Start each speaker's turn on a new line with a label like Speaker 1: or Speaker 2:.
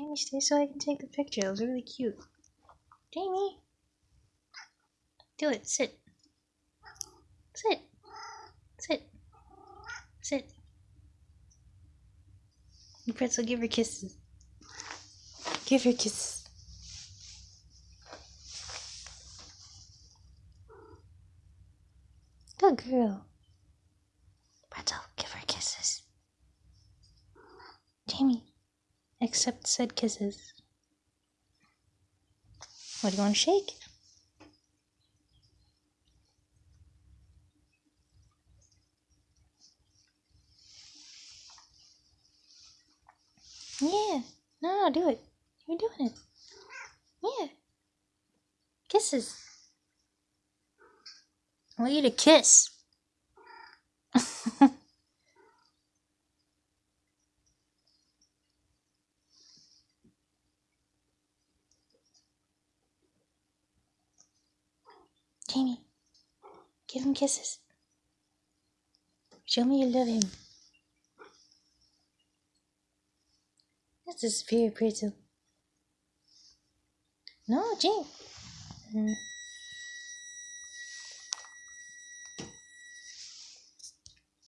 Speaker 1: Jamie, stay so I can take the picture. It was really cute. Jamie! Do it. Sit. Sit. Sit. Sit. Pretzel, give her kisses. Give her kisses. Good girl. Pretzel, give her kisses. Jamie, accept said kisses. What do you want to shake? Yeah. No, no, do it. You're doing it. Yeah. Kisses. I want you to kiss. Jamie, give him kisses. Show me you love him. This is very pretty. No, Jamie. Mm.